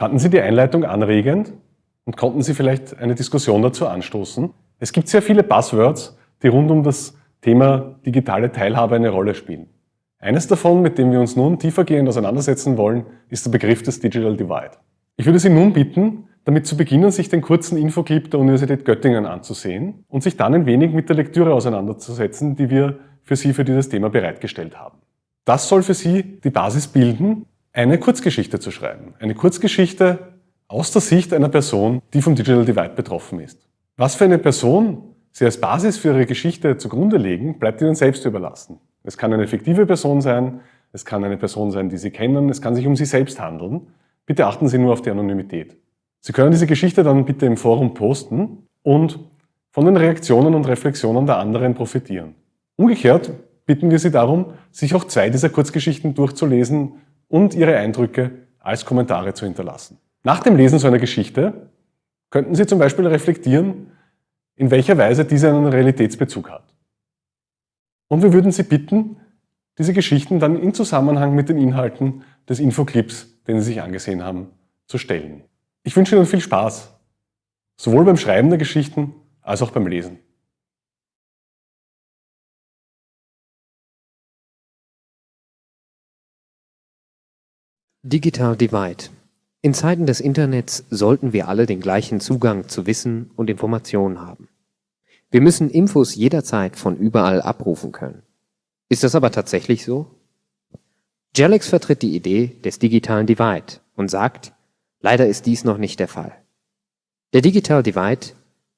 Fanden Sie die Einleitung anregend und konnten Sie vielleicht eine Diskussion dazu anstoßen? Es gibt sehr viele Buzzwords, die rund um das Thema digitale Teilhabe eine Rolle spielen. Eines davon, mit dem wir uns nun tiefergehend auseinandersetzen wollen, ist der Begriff des Digital Divide. Ich würde Sie nun bitten, damit zu beginnen, sich den kurzen Infoclip der Universität Göttingen anzusehen und sich dann ein wenig mit der Lektüre auseinanderzusetzen, die wir für Sie für dieses Thema bereitgestellt haben. Das soll für Sie die Basis bilden, eine Kurzgeschichte zu schreiben. Eine Kurzgeschichte aus der Sicht einer Person, die vom Digital Divide betroffen ist. Was für eine Person Sie als Basis für Ihre Geschichte zugrunde legen, bleibt Ihnen selbst überlassen. Es kann eine fiktive Person sein, es kann eine Person sein, die Sie kennen, es kann sich um Sie selbst handeln. Bitte achten Sie nur auf die Anonymität. Sie können diese Geschichte dann bitte im Forum posten und von den Reaktionen und Reflexionen der anderen profitieren. Umgekehrt bitten wir Sie darum, sich auch zwei dieser Kurzgeschichten durchzulesen und Ihre Eindrücke als Kommentare zu hinterlassen. Nach dem Lesen so einer Geschichte könnten Sie zum Beispiel reflektieren, in welcher Weise diese einen Realitätsbezug hat. Und wir würden Sie bitten, diese Geschichten dann in Zusammenhang mit den Inhalten des Infoclips, den Sie sich angesehen haben, zu stellen. Ich wünsche Ihnen viel Spaß, sowohl beim Schreiben der Geschichten als auch beim Lesen. Digital Divide. In Zeiten des Internets sollten wir alle den gleichen Zugang zu Wissen und Informationen haben. Wir müssen Infos jederzeit von überall abrufen können. Ist das aber tatsächlich so? Jelex vertritt die Idee des digitalen Divide und sagt, Leider ist dies noch nicht der Fall. Der Digital Divide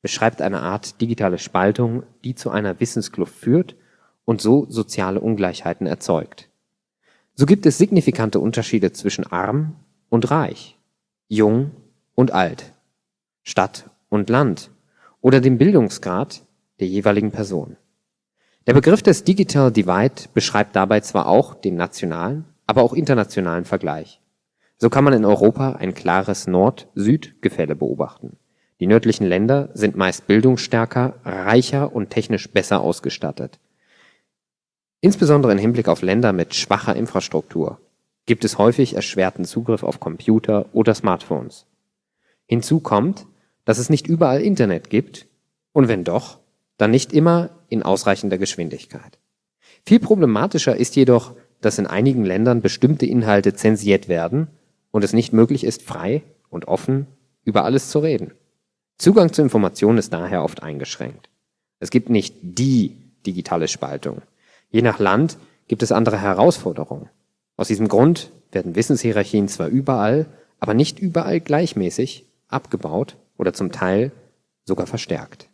beschreibt eine Art digitale Spaltung, die zu einer Wissenskluft führt und so soziale Ungleichheiten erzeugt. So gibt es signifikante Unterschiede zwischen arm und reich, jung und alt, Stadt und Land oder dem Bildungsgrad der jeweiligen Person. Der Begriff des Digital Divide beschreibt dabei zwar auch den nationalen, aber auch internationalen Vergleich. So kann man in Europa ein klares Nord-Süd-Gefälle beobachten. Die nördlichen Länder sind meist bildungsstärker, reicher und technisch besser ausgestattet. Insbesondere im Hinblick auf Länder mit schwacher Infrastruktur gibt es häufig erschwerten Zugriff auf Computer oder Smartphones. Hinzu kommt, dass es nicht überall Internet gibt und wenn doch, dann nicht immer in ausreichender Geschwindigkeit. Viel problematischer ist jedoch, dass in einigen Ländern bestimmte Inhalte zensiert werden und es nicht möglich ist, frei und offen über alles zu reden. Zugang zu Informationen ist daher oft eingeschränkt. Es gibt nicht die digitale Spaltung. Je nach Land gibt es andere Herausforderungen. Aus diesem Grund werden Wissenshierarchien zwar überall, aber nicht überall gleichmäßig abgebaut oder zum Teil sogar verstärkt.